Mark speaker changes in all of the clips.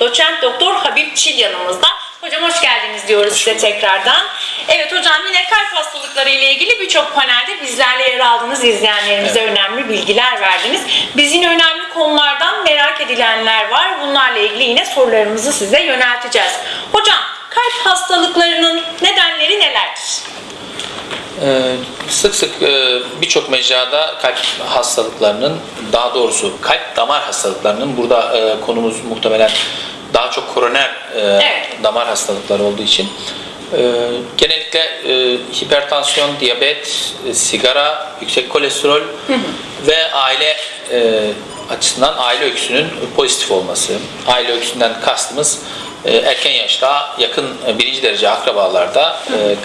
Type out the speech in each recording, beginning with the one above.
Speaker 1: doçent doktor Habib Çil yanımızda. Hocam hoş geldiniz diyoruz size tekrardan. Evet hocam yine kalp hastalıkları ile ilgili birçok panelde bizlerle yer aldınız. izleyenlerimize önemli bilgiler verdiniz. Biz yine önemli konulardan merak edilenler var. Bunlarla ilgili yine sorularımızı size yönelteceğiz. Hocam kalp hastalıklarının nedenleri nelerdir?
Speaker 2: Ee, sık sık e, birçok mecrada kalp hastalıklarının daha doğrusu kalp damar hastalıklarının burada e, konumuz muhtemelen daha çok koroner e,
Speaker 1: Evet.
Speaker 2: damar hastalıkları olduğu için e, genellikle e, hipertansiyon, diyabet, e, sigara, yüksek kolesterol ve aile e, açısından aile öyküsünün pozitif olması. Aile öyküsünden kastımız erken yaşta yakın birinci derece akrabalarda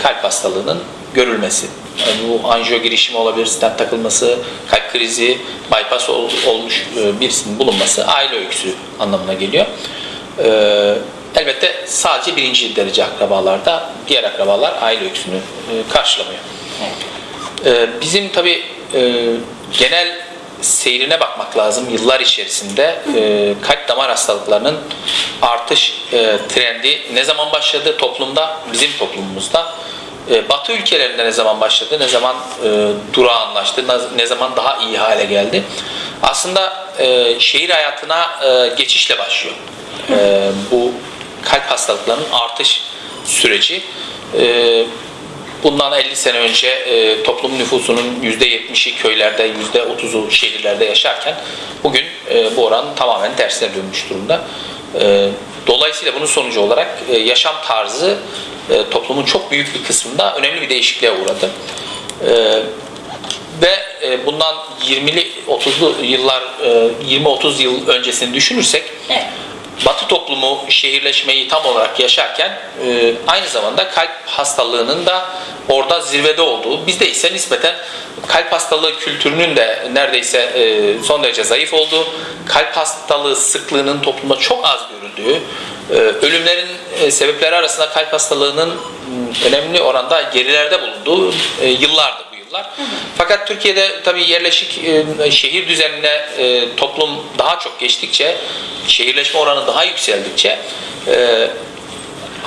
Speaker 2: kalp hastalığının görülmesi. Yani bu anjiyo girişimi olabilir, stent takılması, kalp krizi, bypass ol- olmuş e, birisinin bulunması aile öyküsü anlamına geliyor. Ee, elbette sadece birinci derece akrabalarda, diğer akrabalar aile öyküsünü e, karşılamıyor. Ee, bizim tabi genel seyrine bakmak lazım yıllar içerisinde e, kalp damar hastalıklarının artış e, trendi ne zaman başladı toplumda, bizim toplumumuzda e, Batı ülkelerinde ne zaman başladı, ne zaman e, durağanlaştı, ne- zaman daha iyi hale geldi. Aslında e, şehir hayatına e, geçişle başlıyor. E, bu kalp hastalıklarının artış süreci. E, bundan 50 sene önce e, toplum nüfusunun %70'i köylerde, %30'u şehirlerde yaşarken bugün e, bu oran tamamen tersine dönmüş durumda. E, dolayısıyla bunun sonucu olarak e, yaşam tarzı e, toplumun çok büyük bir kısmında önemli bir değişikliğe uğradı. E, ve e, bundan 20'li 30'lu yıllar e, 20-30 yıl öncesini düşünürsek
Speaker 1: Evet.
Speaker 2: Batı toplumu şehirleşmeyi tam olarak yaşarken e, aynı zamanda kalp hastalığının da orada zirvede olduğu, bizde ise nispeten kalp hastalığı kültürünün de neredeyse e, son derece zayıf olduğu, kalp hastalığı sıklığının toplumda çok az görüldüğü, e, ölümlerin sebepleri arasında kalp hastalığının önemli oranda gerilerde bulunduğu e, yıllar. Fakat Türkiye'de tabii yerleşik e, şehir düzenine e, toplum daha çok geçtikçe, şehirleşme oranı daha yükseldikçe e,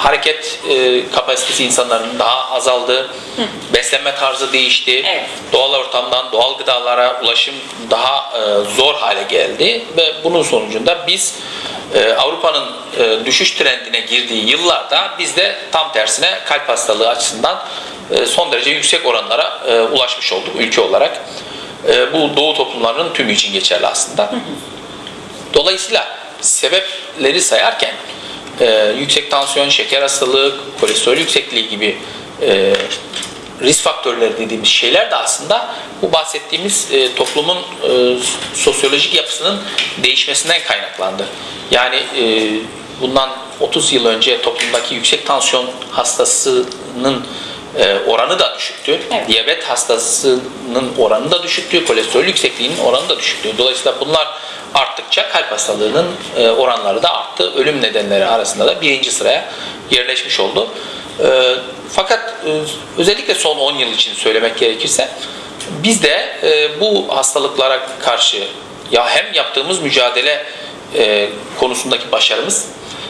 Speaker 2: hareket e, kapasitesi insanların daha azaldı. Beslenme tarzı değişti.
Speaker 1: Evet.
Speaker 2: Doğal ortamdan doğal gıdalara ulaşım daha e, zor hale geldi ve bunun sonucunda biz e, Avrupa'nın e, düşüş trendine girdiği yıllarda biz de tam tersine kalp hastalığı açısından e, son derece yüksek oranlara e, ulaşmış olduk ülke olarak. E, bu doğu toplumlarının tümü için geçerli aslında. Dolayısıyla sebepleri sayarken e, yüksek tansiyon, şeker hastalığı, kolesterol yüksekliği gibi e, risk faktörleri dediğimiz şeyler de aslında bu bahsettiğimiz e, toplumun e, sosyolojik yapısının değişmesinden kaynaklandı. Yani e, bundan 30 yıl önce toplumdaki yüksek tansiyon hastasının e, oranı da düşüktü.
Speaker 1: Evet.
Speaker 2: Diyabet hastasının oranı da düşüktü. Kolesterol yüksekliğinin oranı da düşüktü. Dolayısıyla bunlar arttıkça kalp hastalığının e, oranları da arttı. Ölüm nedenleri arasında da birinci sıraya yerleşmiş oldu. E, fakat e, özellikle son 10 yıl için söylemek gerekirse biz de e, bu hastalıklara karşı ya hem yaptığımız mücadele e, konusundaki başarımız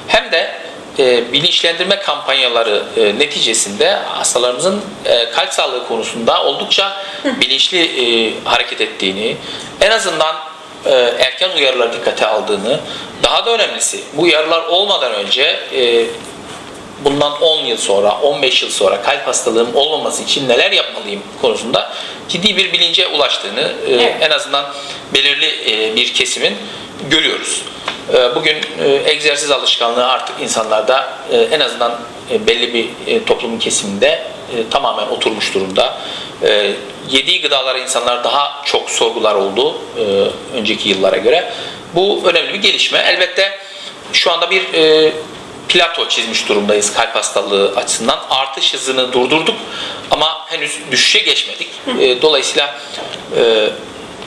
Speaker 2: hem de e, bilinçlendirme kampanyaları e, neticesinde hastalarımızın e, kalp sağlığı konusunda oldukça bilinçli e, hareket ettiğini, en azından e, erken uyarıları dikkate aldığını, daha da önemlisi bu uyarılar olmadan önce e, bundan 10 yıl sonra, 15 yıl sonra kalp hastalığım olmaması için neler yapmalıyım konusunda ciddi bir bilince ulaştığını e,
Speaker 1: Evet.
Speaker 2: en azından belirli e, bir kesimin görüyoruz. E, Bugün e, egzersiz alışkanlığı artık insanlarda e, en azından e, belli bir toplumun kesiminde tamamen oturmuş durumda. Yediği gıdalara insanlar daha çok sorgular oldu önceki yıllara göre. Bu önemli bir gelişme. Elbette şu anda bir plato çizmiş durumdayız kalp hastalığı açısından. Artış hızını durdurduk ama henüz düşüşe geçmedik. Dolayısıyla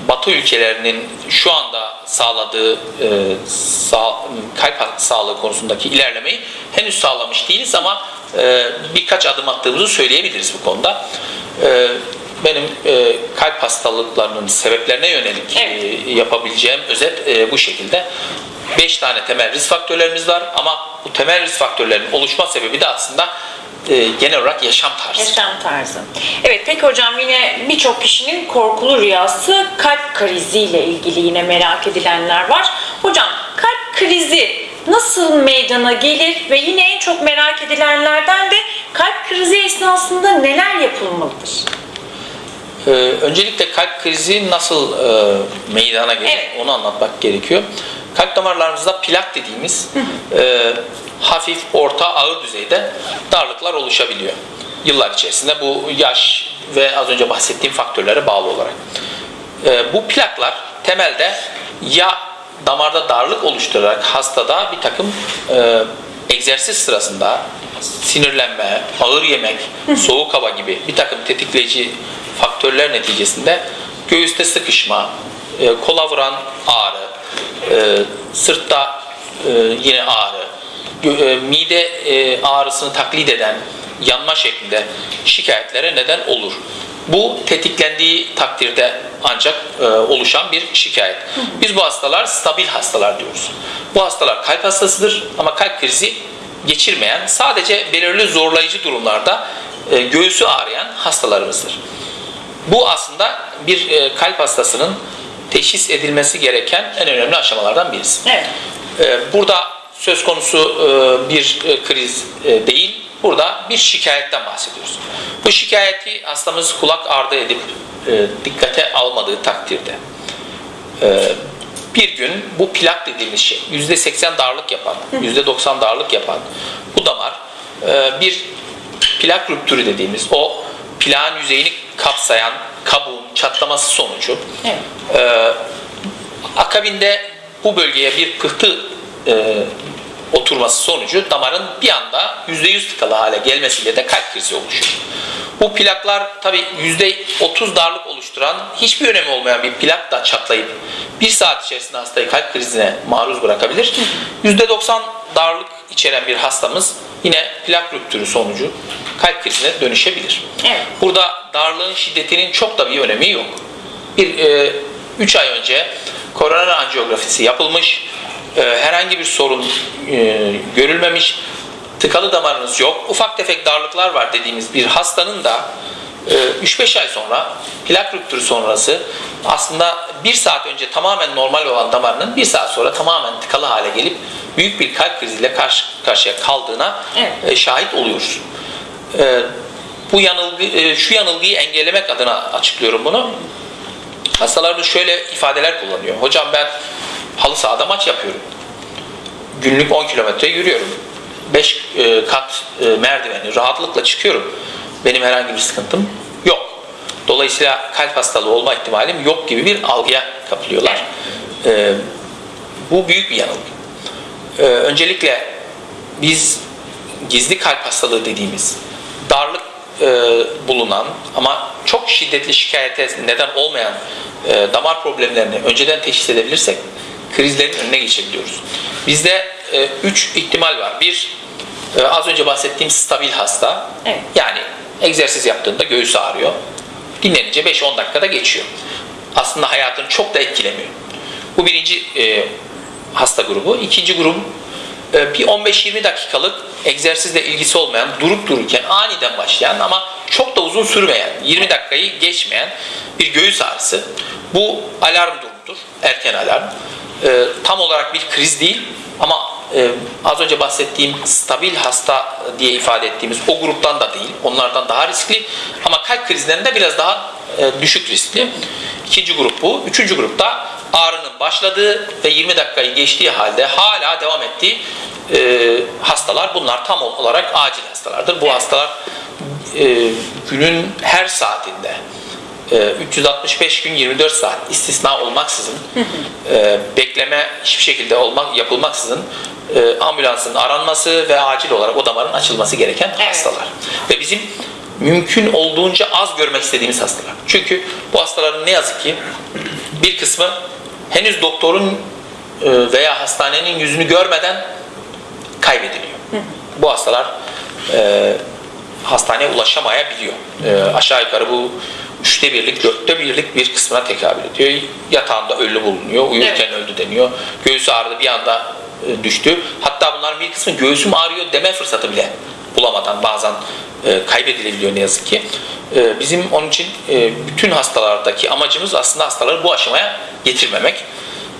Speaker 2: Batı ülkelerinin şu anda sağladığı e, sağ, kalp sağlığı konusundaki ilerlemeyi henüz sağlamış değiliz ama e, birkaç adım attığımızı söyleyebiliriz bu konuda. E, benim e, kalp hastalıklarının sebeplerine yönelik
Speaker 1: Evet.
Speaker 2: e, yapabileceğim özet e, bu şekilde. 5 tane temel risk faktörlerimiz var ama bu temel risk faktörlerinin oluşma sebebi de aslında e, genel olarak yaşam tarzı.
Speaker 1: Yaşam tarzı. Evet peki hocam yine birçok kişinin korkulu rüyası kalp kriziyle ilgili yine merak edilenler var. Hocam kalp krizi nasıl meydana gelir ve yine en çok merak edilenlerden de kalp krizi esnasında neler yapılmalıdır?
Speaker 2: Ee, öncelikle kalp krizi nasıl e, meydana gelir
Speaker 1: Evet.
Speaker 2: onu anlatmak gerekiyor. Kalp damarlarımızda plak dediğimiz e, hafif, orta, ağır düzeyde darlıklar oluşabiliyor. Yıllar içerisinde bu yaş ve az önce bahsettiğim faktörlere bağlı olarak. E, bu plaklar temelde ya damarda darlık oluşturarak hastada bir takım e, egzersiz sırasında sinirlenme, ağır yemek, soğuk hava gibi bir takım tetikleyici faktörler neticesinde göğüste sıkışma, e, kola vuran ağrı, e, sırtta e, yine ağrı, e, mide e, ağrısını taklit eden yanma şeklinde şikayetlere neden olur. Bu tetiklendiği takdirde ancak e, oluşan bir şikayet. Biz bu hastalar stabil hastalar diyoruz. Bu hastalar kalp hastasıdır ama kalp krizi geçirmeyen, sadece belirli zorlayıcı durumlarda e, göğsü ağrıyan hastalarımızdır. Bu aslında bir e, kalp hastasının teşhis edilmesi gereken en önemli aşamalardan birisi.
Speaker 1: Evet.
Speaker 2: E, Burada söz konusu e, bir e, kriz e, değil, burada bir şikayetten bahsediyoruz. Bu şikayeti hastamız kulak ardı edip e, dikkate almadığı takdirde e, bir gün bu plak dediğimiz şey %80 darlık yapan, %90 darlık yapan bu damar e, bir plak rüptürü dediğimiz o plağın yüzeyini kapsayan kabuğun çatlaması sonucu
Speaker 1: Evet.
Speaker 2: ee, akabinde bu bölgeye bir pıhtı e, oturması sonucu damarın bir anda %100 tıkalı hale gelmesiyle de kalp krizi oluşuyor. Bu plaklar tabi %30 darlık oluşturan hiçbir önemi olmayan bir plak da çatlayıp bir saat içerisinde hastayı kalp krizine maruz bırakabilir. %90 darlık içeren bir hastamız yine plak rüptürü sonucu kalp krizine dönüşebilir.
Speaker 1: Evet.
Speaker 2: Burada darlığın şiddetinin çok da bir önemi yok. Bir 3 ay önce koroner anjiyografisi yapılmış, e, herhangi bir sorun e, görülmemiş, tıkalı damarınız yok, ufak tefek darlıklar var dediğimiz bir hastanın da e, 3-5 ay sonra plak rüptürü sonrası aslında bir saat önce tamamen normal olan damarının bir saat sonra tamamen tıkalı hale gelip büyük bir kalp kriziyle karşı karşıya kaldığına
Speaker 1: Evet.
Speaker 2: e, şahit oluyoruz. E, bu yanılgı, e, şu yanılgıyı engellemek adına açıklıyorum bunu. Hastalarımız şöyle ifadeler kullanıyor. Hocam ben halı sahada maç yapıyorum. Günlük 10 kilometre yürüyorum. 5 kat e, merdiveni rahatlıkla çıkıyorum. Benim herhangi bir sıkıntım yok. Dolayısıyla kalp hastalığı olma ihtimalim yok gibi bir algıya kapılıyorlar. E, bu büyük bir yanılgı. E, öncelikle biz gizli kalp hastalığı dediğimiz darlık e, bulunan ama çok şiddetli şikayete neden olmayan e, damar problemlerini önceden teşhis edebilirsek krizlerin önüne geçebiliyoruz. Bizde 3 ihtimal var. Bir, e, az önce bahsettiğim stabil hasta.
Speaker 1: Evet.
Speaker 2: Yani egzersiz yaptığında göğüs ağrıyor. Dinlenince 5-10 dakikada geçiyor. Aslında hayatını çok da etkilemiyor. Bu birinci e, hasta grubu. İkinci grup e, bir 15-20 dakikalık egzersizle ilgisi olmayan, durup dururken aniden başlayan ama çok da uzun sürmeyen, 20 dakikayı geçmeyen bir göğüs ağrısı. Bu alarm durumudur, erken alarm. E, tam olarak bir kriz değil ama e, az önce bahsettiğim stabil hasta diye ifade ettiğimiz o gruptan da değil, onlardan daha riskli ama kalp krizlerinde biraz daha e, düşük riskli. İkinci grup bu. Üçüncü grupta ağrının başladığı ve 20 dakikayı geçtiği halde hala devam ettiği e, hastalar bunlar tam olarak acil hastalardır. Bu hastalar e, günün her saatinde e, 365 gün 24 saat istisna olmaksızın e, bekleme hiçbir şekilde olmak yapılmaksızın e, ambulansın aranması ve acil olarak o damarın açılması gereken
Speaker 1: Evet.
Speaker 2: hastalar. Ve bizim mümkün olduğunca az görmek istediğimiz hastalar. Çünkü bu hastaların ne yazık ki bir kısmı henüz doktorun e, veya hastanenin yüzünü görmeden kaybediliyor. Bu hastalar e, hastaneye ulaşamayabiliyor. E, aşağı yukarı bu üçte birlik, dörtte birlik bir kısmına tekabül ediyor. Yatağında ölü bulunuyor, uyurken öldü deniyor. Göğsü ağrıdı bir anda e, düştü. Hatta bunların bir kısmı göğsüm ağrıyor deme fırsatı bile bulamadan bazen e, kaybedilebiliyor ne yazık ki. E, bizim onun için e, bütün hastalardaki amacımız aslında hastaları bu aşamaya getirmemek.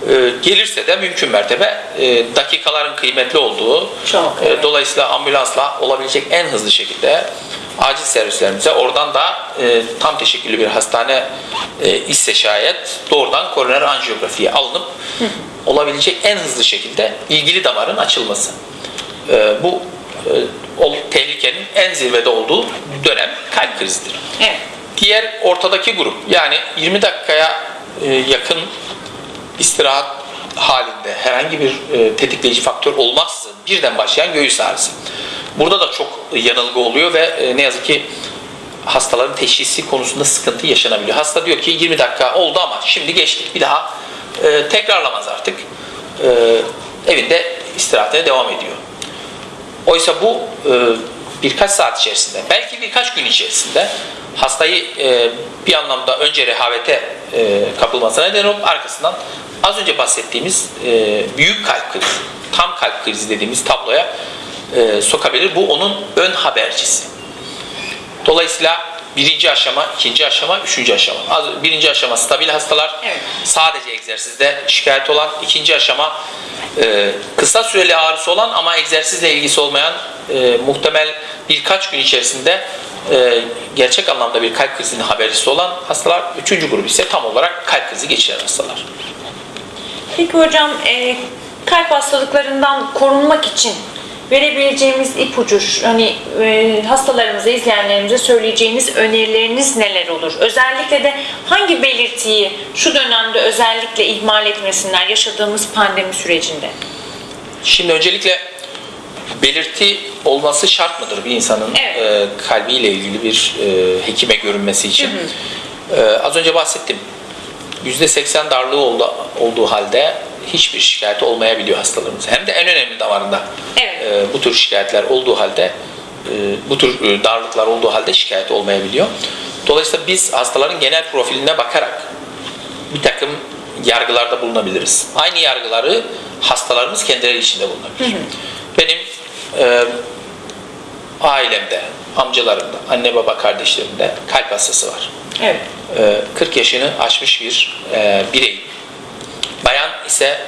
Speaker 2: E, gelirse de mümkün mertebe e, dakikaların kıymetli olduğu,
Speaker 1: Çok,
Speaker 2: e,
Speaker 1: evet.
Speaker 2: dolayısıyla ambulansla olabilecek en hızlı şekilde acil servislerimize oradan da e, tam teşekküllü bir hastane e, ise şayet doğrudan koroner anjiyografiye alınıp olabilecek en hızlı şekilde ilgili damarın açılması. E, bu tehlikenin en zirvede olduğu dönem kalp krizidir.
Speaker 1: Evet.
Speaker 2: Diğer ortadaki grup yani 20 dakikaya e, yakın istirahat halinde herhangi bir e, tetikleyici faktör olmaksızın birden başlayan göğüs ağrısı. Burada da çok yanılgı oluyor ve e, ne yazık ki hastaların teşhisi konusunda sıkıntı yaşanabiliyor. Hasta diyor ki 20 dakika oldu ama şimdi geçtik bir daha e, tekrarlamaz artık. E, evinde istirahatine devam ediyor. Oysa bu e, birkaç saat içerisinde, belki birkaç gün içerisinde hastayı e, bir anlamda önce rehavete e, kapılmasına neden olup arkasından az önce bahsettiğimiz e, büyük kalp krizi, tam kalp krizi dediğimiz tabloya e, sokabilir. Bu onun ön habercisi. Dolayısıyla birinci aşama, ikinci aşama, üçüncü aşama. Birinci aşama stabil hastalar,
Speaker 1: Evet.
Speaker 2: sadece egzersizde şikayet olan. ikinci aşama e, kısa süreli ağrısı olan ama egzersizle ilgisi olmayan e, muhtemel birkaç gün içerisinde e, gerçek anlamda bir kalp krizinin habercisi olan hastalar. Üçüncü grup ise tam olarak kalp krizi geçiren hastalar.
Speaker 1: Peki hocam e, kalp hastalıklarından korunmak için verebileceğimiz ipucu hani e, hastalarımıza, izleyenlerimize söyleyeceğiniz önerileriniz neler olur? Özellikle de hangi belirtiyi şu dönemde özellikle ihmal etmesinler yaşadığımız pandemi sürecinde?
Speaker 2: Şimdi öncelikle belirti olması şart mıdır bir insanın
Speaker 1: Evet.
Speaker 2: e, kalbiyle ilgili bir e, hekime görünmesi için? E, az önce bahsettim. %80 darlığı oldu, olduğu halde hiçbir şikayet olmayabiliyor hastalarımız. Hem de en önemli damarında
Speaker 1: Evet.
Speaker 2: e, bu tür şikayetler olduğu halde e, bu tür e, darlıklar olduğu halde şikayet olmayabiliyor. Dolayısıyla biz hastaların genel profiline bakarak bir takım yargılarda bulunabiliriz. Aynı yargıları hastalarımız kendileri içinde bulunabilir. Benim e, ailemde, amcalarımda, anne baba kardeşlerimde kalp hastası var.
Speaker 1: Evet.
Speaker 2: E, 40 yaşını aşmış bir e, birey. Bayan ise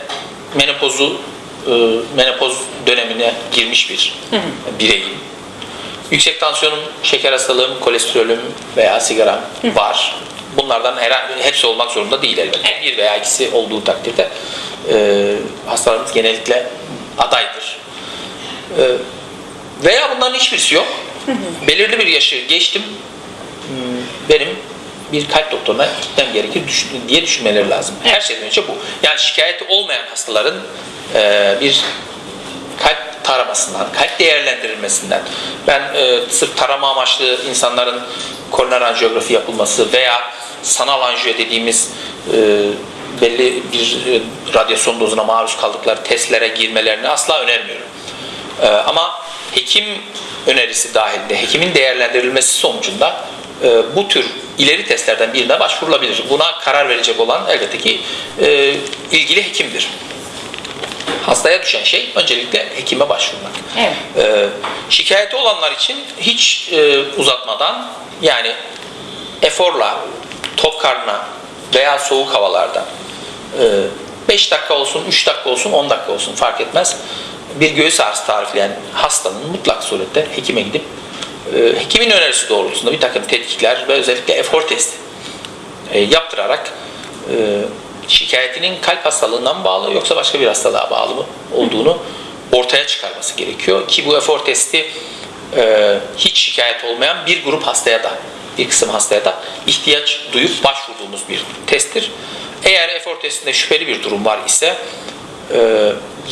Speaker 2: menopozu e, menopoz dönemine girmiş bir bireyim. Yüksek tansiyonum, şeker hastalığım, kolesterolüm veya sigaram var. Bunlardan herhangi hepsi olmak zorunda değil elbette. Bir veya ikisi olduğu takdirde e, hastalarımız genellikle adaydır. E, veya bunların hiçbirisi yok. Belirli bir yaşı geçtim. Hmm, Benim bir kalp doktoruna gitmem gerekir diye düşünmeleri lazım. Her şeyden önce bu. Yani şikayeti olmayan hastaların e, bir kalp taramasından, kalp değerlendirilmesinden, ben e, sırf tarama amaçlı insanların koroner anjiyografi yapılması veya sanal anjiyo dediğimiz e, belli bir e, radyasyon dozuna maruz kaldıkları testlere girmelerini asla önermiyorum. E, ama hekim önerisi dahilinde, hekimin değerlendirilmesi sonucunda e, bu tür ileri testlerden birine başvurulabilir. Buna karar verecek olan elbette ki e, ilgili hekimdir hastaya düşen şey öncelikle hekime başvurmak.
Speaker 1: Evet.
Speaker 2: Ee, şikayeti olanlar için hiç e, uzatmadan yani eforla, tok karnına veya soğuk havalarda 5 dakika olsun, 3 dakika olsun, 10 dakika olsun fark etmez. Bir göğüs ağrısı tarifleyen hastanın mutlak surette hekime gidip e, hekimin önerisi doğrultusunda bir takım tetkikler ve özellikle efor testi e, yaptırarak e, şikayetinin kalp hastalığından bağlı yoksa başka bir hastalığa bağlı mı olduğunu ortaya çıkarması gerekiyor ki bu efor testi e, hiç şikayet olmayan bir grup hastaya da bir kısım hastaya da ihtiyaç duyup başvurduğumuz bir testtir. Eğer efor testinde şüpheli bir durum var ise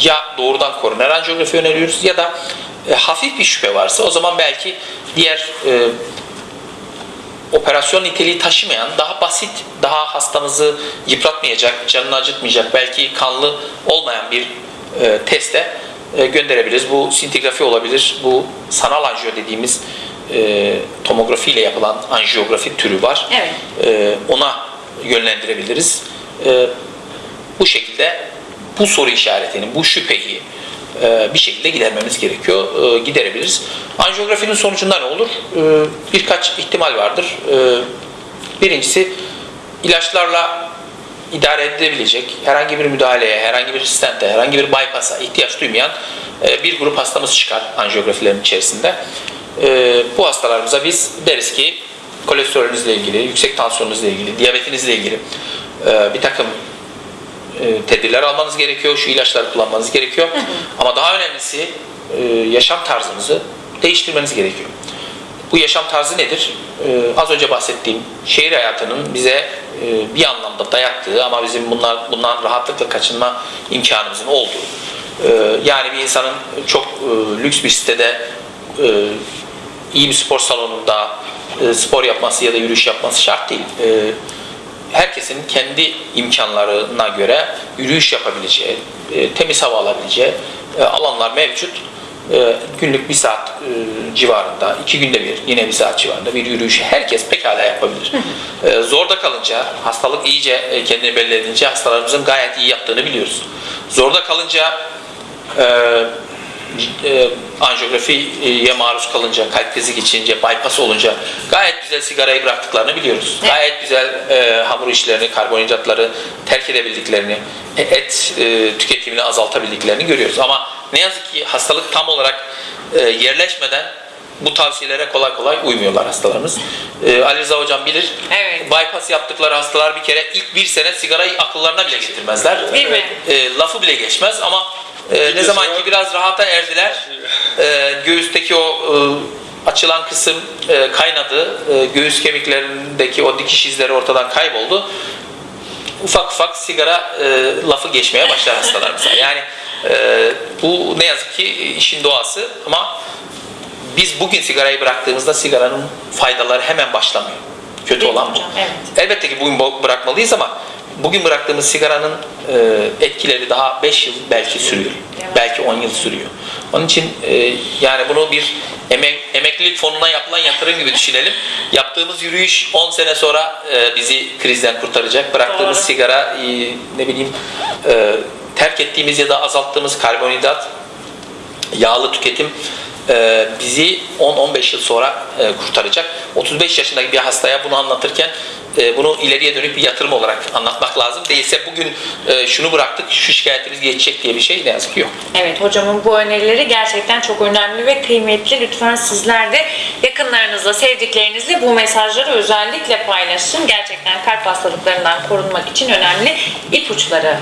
Speaker 2: ya doğrudan koroner anjiyografi öneriyoruz ya da e, hafif bir şüphe varsa o zaman belki diğer e, operasyon niteliği taşımayan, daha basit, daha hastamızı yıpratmayacak, canını acıtmayacak, belki kanlı olmayan bir e, teste e, gönderebiliriz. Bu sintigrafi olabilir, bu sanal anjiyo dediğimiz e, tomografi ile yapılan anjiyografi türü var.
Speaker 1: Evet.
Speaker 2: E, ona yönlendirebiliriz. E, bu şekilde bu soru işaretini, bu şüpheyi bir şekilde gidermemiz gerekiyor. E, giderebiliriz. Anjiyografinin sonucunda ne olur? E, birkaç ihtimal vardır. E, birincisi ilaçlarla idare edilebilecek herhangi bir müdahaleye, herhangi bir stente, herhangi bir bypass'a ihtiyaç duymayan e, bir grup hastamız çıkar anjiyografilerin içerisinde. E, bu hastalarımıza biz deriz ki kolesterolünüzle ilgili, yüksek tansiyonunuzla ilgili, diyabetinizle ilgili e, bir takım e, tedbirler almanız gerekiyor, şu ilaçları kullanmanız gerekiyor. Ama daha önemlisi e, yaşam tarzınızı değiştirmeniz gerekiyor. Bu yaşam tarzı nedir? Ee, az önce bahsettiğim şehir hayatının bize e, bir anlamda dayattığı ama bizim bunlar bundan rahatlıkla kaçınma imkanımızın olduğu. Ee, yani bir insanın çok e, lüks bir sitede e, iyi bir spor salonunda e, spor yapması ya da yürüyüş yapması şart değil. E, herkesin kendi imkanlarına göre yürüyüş yapabileceği, e, temiz hava alabileceği e, alanlar mevcut. E, günlük bir saat e, civarında, iki günde bir, yine bir saat civarında bir yürüyüşü herkes pekala yapabilir. E, zorda kalınca, hastalık iyice e, kendini belli edince hastalarımızın gayet iyi yaptığını biliyoruz. Zorda kalınca e, e, anjiyografiye maruz kalınca, kalp krizi geçince, bypass olunca gayet güzel sigarayı bıraktıklarını biliyoruz.
Speaker 1: Evet.
Speaker 2: Gayet güzel e, hamur işlerini, karbonhidratları terk edebildiklerini, e, et e, tüketimini azaltabildiklerini görüyoruz. Ama ne yazık ki hastalık tam olarak e, yerleşmeden bu tavsiyelere kolay kolay uymuyorlar hastalarımız. E, Ali Rıza Hocam bilir.
Speaker 1: Evet.
Speaker 2: Bypass yaptıkları hastalar bir kere ilk bir sene sigarayı akıllarına bile getirmezler.
Speaker 1: Değil mi?
Speaker 2: E, lafı bile geçmez ama e, ne zaman ki biraz rahata erdiler, e, göğüsteki o e, açılan kısım e, kaynadı, e, göğüs kemiklerindeki o dikiş izleri ortadan kayboldu. Ufak ufak sigara e, lafı geçmeye başlar hastalarımıza. Yani e, bu ne yazık ki işin doğası ama biz bugün sigarayı bıraktığımızda sigaranın faydaları hemen başlamıyor. Kötü
Speaker 1: Değil
Speaker 2: olan bu.
Speaker 1: hocam? Evet.
Speaker 2: Elbette ki bugün bırakmalıyız ama bugün bıraktığımız sigaranın e, etkileri daha 5 yıl belki sürüyor. Belki 10 yıl sürüyor. Onun için e, yani bunu bir emek, emeklilik fonuna yapılan yatırım gibi düşünelim. Yaptığımız yürüyüş 10 sene sonra e, bizi krizden kurtaracak. Bıraktığımız
Speaker 1: Doğru.
Speaker 2: sigara e, ne bileyim e, terk ettiğimiz ya da azalttığımız karbonhidrat yağlı tüketim e, bizi 10-15 yıl sonra e, kurtaracak. 35 yaşındaki bir hastaya bunu anlatırken e, bunu ileriye dönük bir yatırım olarak anlatmak lazım. Değilse bugün e, şunu bıraktık, şu şikayetimiz geçecek diye bir şey ne yazık ki yok.
Speaker 1: Evet hocamın bu önerileri gerçekten çok önemli ve kıymetli. Lütfen sizler de yakınlarınızla, sevdiklerinizle bu mesajları özellikle paylaşın. Gerçekten kalp hastalıklarından korunmak için önemli ipuçları